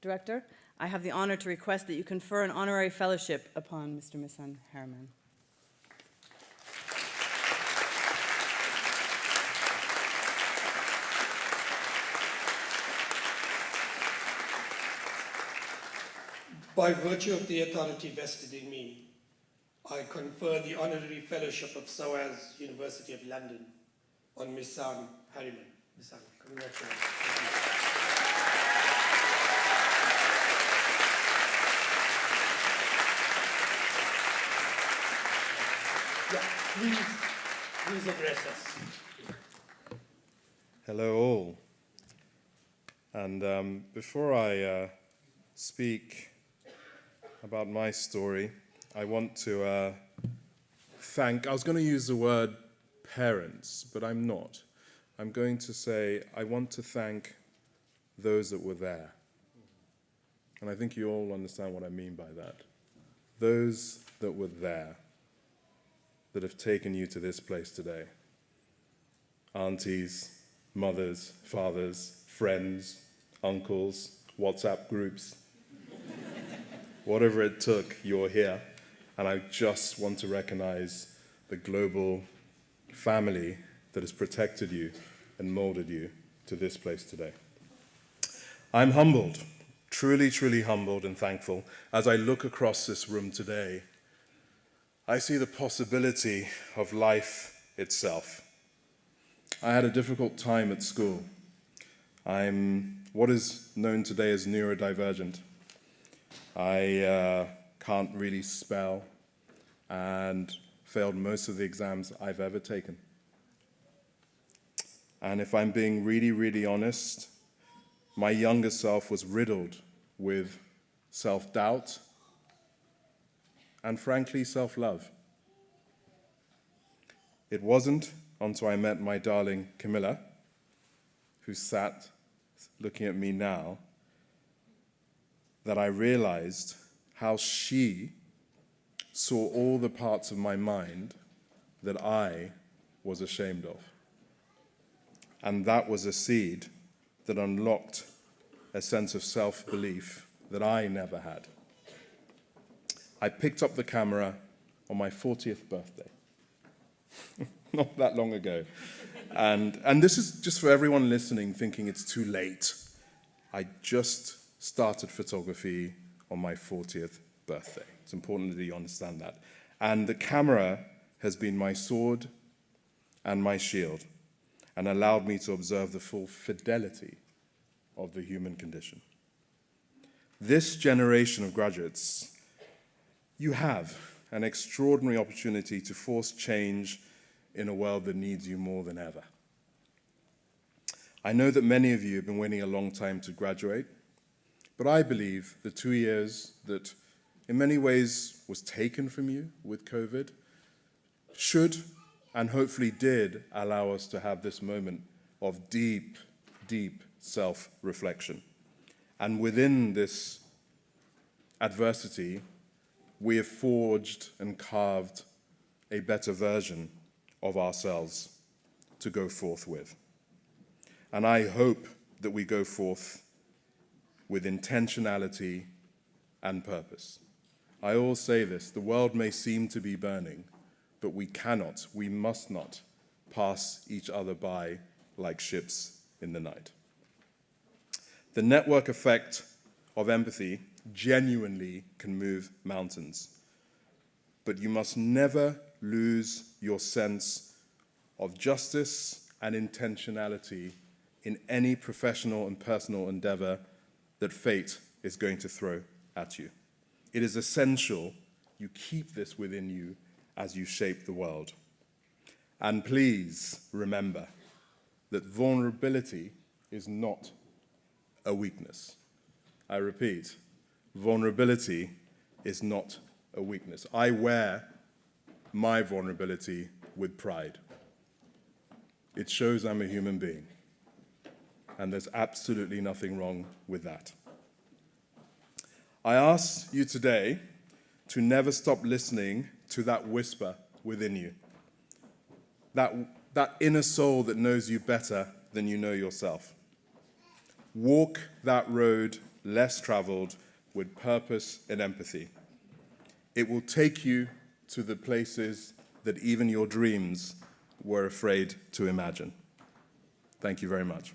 Director, I have the honor to request that you confer an honorary fellowship upon Mr. Misan Harriman. By virtue of the authority vested in me, I confer the honorary fellowship of SOAS University of London on Misan Harriman. Misan, congratulations. Please, please address us. Hello, all. And um, before I uh, speak about my story, I want to uh, thank, I was going to use the word parents, but I'm not. I'm going to say, I want to thank those that were there. And I think you all understand what I mean by that. Those that were there, that have taken you to this place today. Aunties, mothers, fathers, friends, uncles, WhatsApp groups. Whatever it took, you're here. And I just want to recognize the global family that has protected you and molded you to this place today. I'm humbled, truly, truly humbled and thankful as I look across this room today. I see the possibility of life itself. I had a difficult time at school. I'm what is known today as neurodivergent. I uh, can't really spell and failed most of the exams I've ever taken. And if I'm being really, really honest, my younger self was riddled with self-doubt and frankly, self-love. It wasn't until I met my darling Camilla, who sat looking at me now, that I realized how she saw all the parts of my mind that I was ashamed of. And that was a seed that unlocked a sense of self-belief that I never had. I picked up the camera on my 40th birthday, not that long ago. And, and this is just for everyone listening thinking it's too late. I just started photography on my 40th birthday. It's important that you understand that. And the camera has been my sword and my shield and allowed me to observe the full fidelity of the human condition. This generation of graduates you have an extraordinary opportunity to force change in a world that needs you more than ever. I know that many of you have been waiting a long time to graduate, but I believe the two years that in many ways was taken from you with COVID should and hopefully did allow us to have this moment of deep, deep self-reflection. And within this adversity, we have forged and carved a better version of ourselves to go forth with. And I hope that we go forth with intentionality and purpose. I always say this, the world may seem to be burning, but we cannot, we must not pass each other by like ships in the night. The network effect of empathy genuinely can move mountains. But you must never lose your sense of justice and intentionality in any professional and personal endeavor that fate is going to throw at you. It is essential you keep this within you as you shape the world. And please remember that vulnerability is not a weakness. I repeat, vulnerability is not a weakness. I wear my vulnerability with pride. It shows I'm a human being. And there's absolutely nothing wrong with that. I ask you today to never stop listening to that whisper within you. That, that inner soul that knows you better than you know yourself. Walk that road less traveled, with purpose and empathy. It will take you to the places that even your dreams were afraid to imagine. Thank you very much.